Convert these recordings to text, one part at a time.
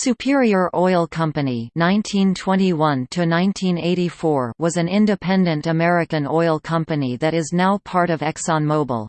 Superior Oil Company 1921 was an independent American oil company that is now part of ExxonMobil.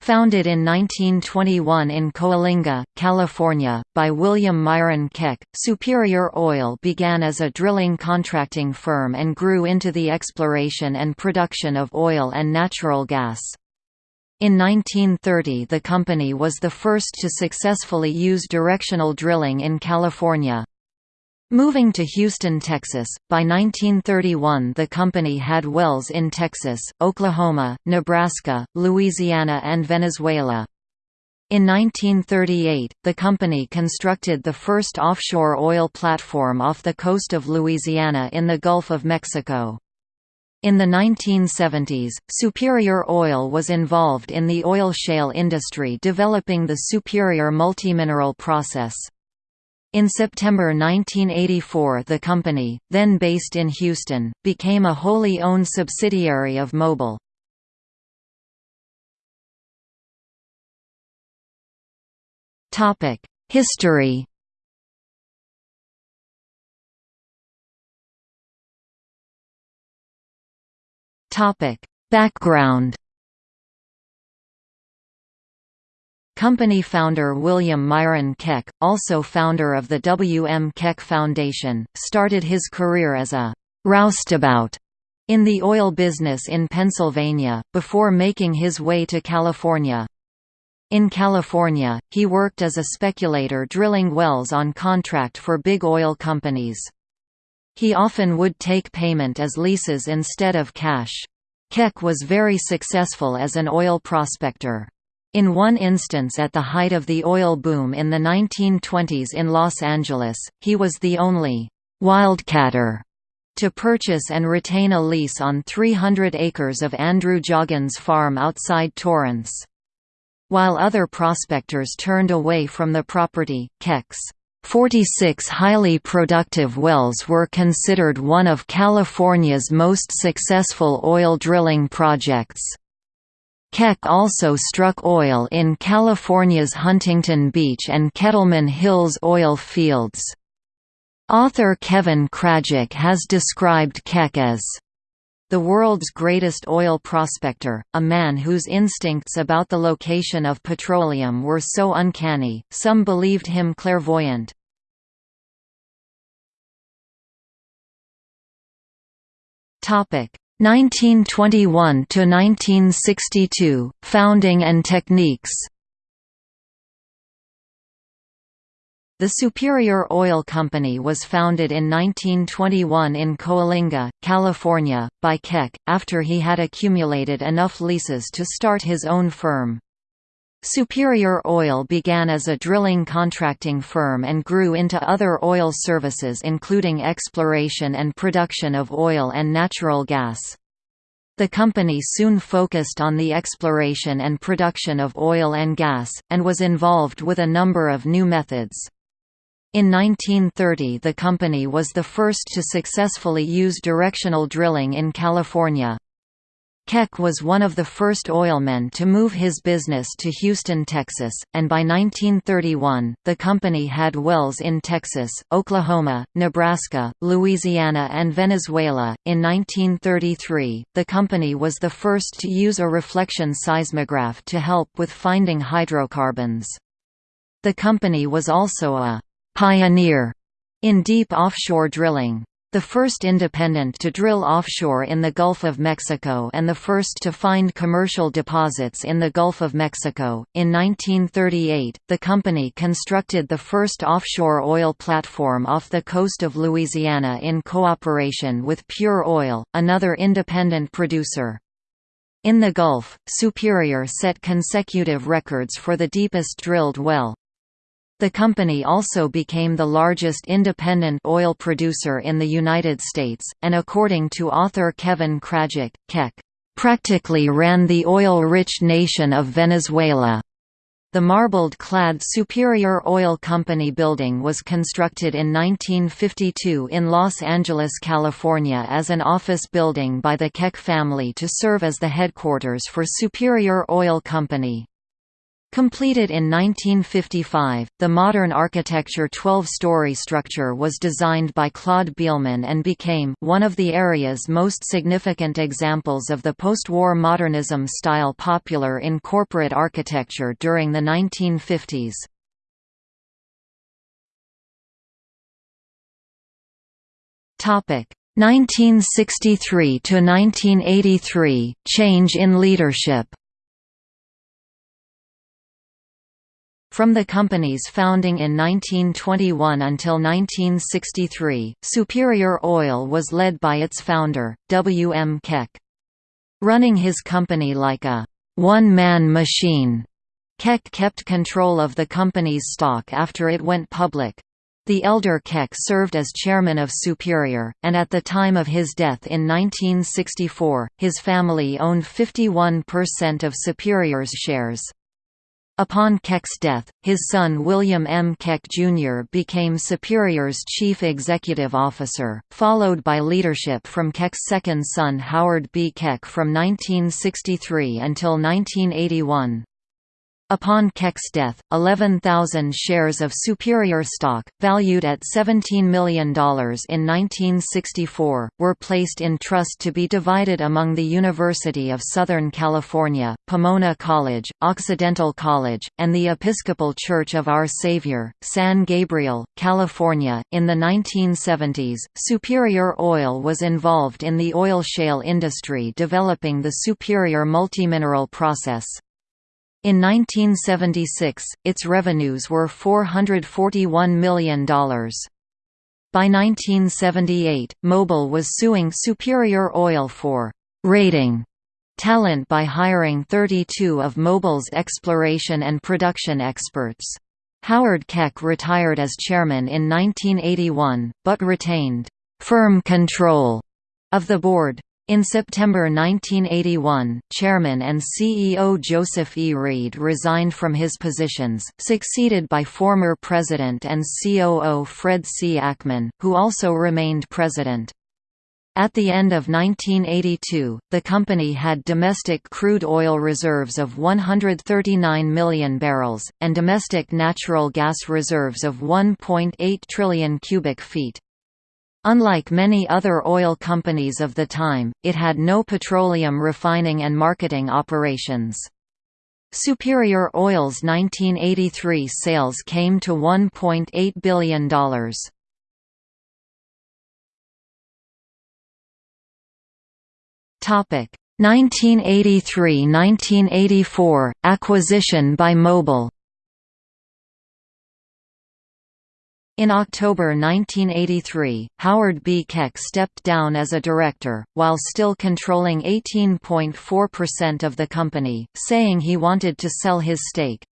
Founded in 1921 in Coalinga, California, by William Myron Keck, Superior Oil began as a drilling contracting firm and grew into the exploration and production of oil and natural gas. In 1930 the company was the first to successfully use directional drilling in California. Moving to Houston, Texas, by 1931 the company had wells in Texas, Oklahoma, Nebraska, Louisiana and Venezuela. In 1938, the company constructed the first offshore oil platform off the coast of Louisiana in the Gulf of Mexico. In the 1970s, Superior Oil was involved in the oil shale industry developing the Superior multimineral process. In September 1984 the company, then based in Houston, became a wholly owned subsidiary of Mobil. History Topic: Background. Company founder William Myron Keck, also founder of the W. M. Keck Foundation, started his career as a roustabout in the oil business in Pennsylvania, before making his way to California. In California, he worked as a speculator drilling wells on contract for big oil companies. He often would take payment as leases instead of cash. Keck was very successful as an oil prospector. In one instance at the height of the oil boom in the 1920s in Los Angeles, he was the only «wildcatter» to purchase and retain a lease on 300 acres of Andrew Joggins Farm outside Torrance. While other prospectors turned away from the property, Keck's 46 highly productive wells were considered one of California's most successful oil drilling projects. Keck also struck oil in California's Huntington Beach and Kettleman Hills oil fields. Author Kevin Krajick has described Keck as the world's greatest oil prospector, a man whose instincts about the location of petroleum were so uncanny, some believed him clairvoyant. 1921 to 1962 Founding and techniques The Superior Oil Company was founded in 1921 in Coalinga, California, by Keck, after he had accumulated enough leases to start his own firm. Superior Oil began as a drilling contracting firm and grew into other oil services including exploration and production of oil and natural gas. The company soon focused on the exploration and production of oil and gas, and was involved with a number of new methods. In 1930 the company was the first to successfully use directional drilling in California. Keck was one of the first oilmen to move his business to Houston, Texas, and by 1931, the company had wells in Texas, Oklahoma, Nebraska, Louisiana, and Venezuela. In 1933, the company was the first to use a reflection seismograph to help with finding hydrocarbons. The company was also a pioneer in deep offshore drilling. The first independent to drill offshore in the Gulf of Mexico and the first to find commercial deposits in the Gulf of Mexico. In 1938, the company constructed the first offshore oil platform off the coast of Louisiana in cooperation with Pure Oil, another independent producer. In the Gulf, Superior set consecutive records for the deepest drilled well, the company also became the largest independent oil producer in the United States, and according to author Kevin Krajick, Keck practically ran the oil-rich nation of Venezuela. The marbled-clad Superior Oil Company building was constructed in 1952 in Los Angeles, California as an office building by the Keck family to serve as the headquarters for Superior Oil Company. Completed in 1955, the modern architecture 12-story structure was designed by Claude Beelman and became one of the area's most significant examples of the post-war modernism style popular in corporate architecture during the 1950s. Topic 1963 to 1983 change in leadership. From the company's founding in 1921 until 1963, Superior Oil was led by its founder, W. M. Keck. Running his company like a one-man machine, Keck kept control of the company's stock after it went public. The elder Keck served as chairman of Superior, and at the time of his death in 1964, his family owned 51% of Superior's shares. Upon Keck's death, his son William M. Keck Jr. became Superior's chief executive officer, followed by leadership from Keck's second son Howard B. Keck from 1963 until 1981. Upon Keck's death, 11,000 shares of Superior stock, valued at $17 million in 1964, were placed in trust to be divided among the University of Southern California, Pomona College, Occidental College, and the Episcopal Church of Our Savior, San Gabriel, California. In the 1970s, Superior Oil was involved in the oil shale industry developing the Superior multimineral process. In 1976, its revenues were $441 million. By 1978, Mobil was suing Superior Oil for «raiding» talent by hiring 32 of Mobil's exploration and production experts. Howard Keck retired as chairman in 1981, but retained «firm control» of the board. In September 1981, Chairman and CEO Joseph E. Reed resigned from his positions, succeeded by former President and COO Fred C. Ackman, who also remained president. At the end of 1982, the company had domestic crude oil reserves of 139 million barrels, and domestic natural gas reserves of 1.8 trillion cubic feet. Unlike many other oil companies of the time, it had no petroleum refining and marketing operations. Superior Oil's 1983 sales came to $1.8 billion. Topic 1983–1984 acquisition by Mobil In October 1983, Howard B. Keck stepped down as a director, while still controlling 18.4% of the company, saying he wanted to sell his stake.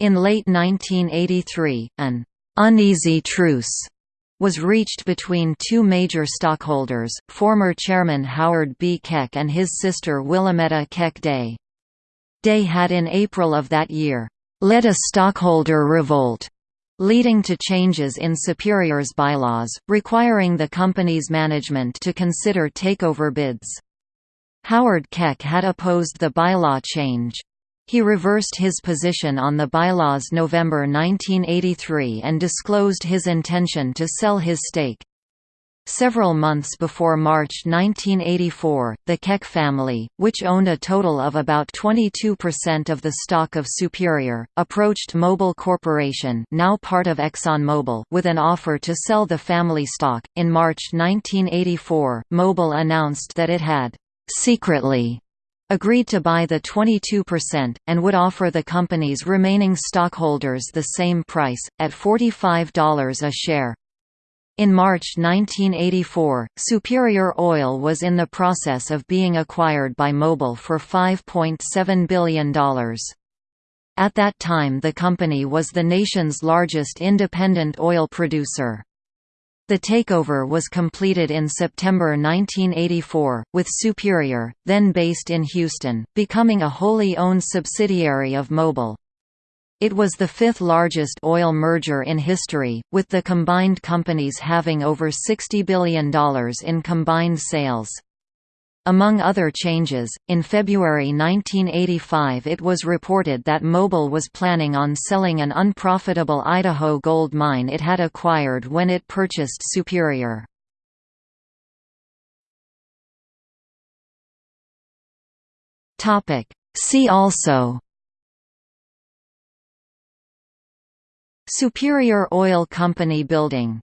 In late 1983, an «uneasy truce» was reached between two major stockholders, former chairman Howard B. Keck and his sister Willametta Keck Day. Day had in April of that year, "...led a stockholder revolt," leading to changes in Superior's bylaws, requiring the company's management to consider takeover bids. Howard Keck had opposed the bylaw change. He reversed his position on the bylaws November 1983 and disclosed his intention to sell his stake. Several months before March 1984, the Keck family, which owned a total of about 22% of the stock of Superior, approached Mobil Corporation, now part of ExxonMobil, with an offer to sell the family stock. In March 1984, Mobil announced that it had secretly agreed to buy the 22%, and would offer the company's remaining stockholders the same price, at $45 a share. In March 1984, Superior Oil was in the process of being acquired by Mobil for $5.7 billion. At that time the company was the nation's largest independent oil producer. The takeover was completed in September 1984, with Superior, then based in Houston, becoming a wholly owned subsidiary of Mobil. It was the fifth largest oil merger in history, with the combined companies having over $60 billion in combined sales. Among other changes, in February 1985 it was reported that Mobil was planning on selling an unprofitable Idaho gold mine it had acquired when it purchased Superior. See also Superior Oil Company Building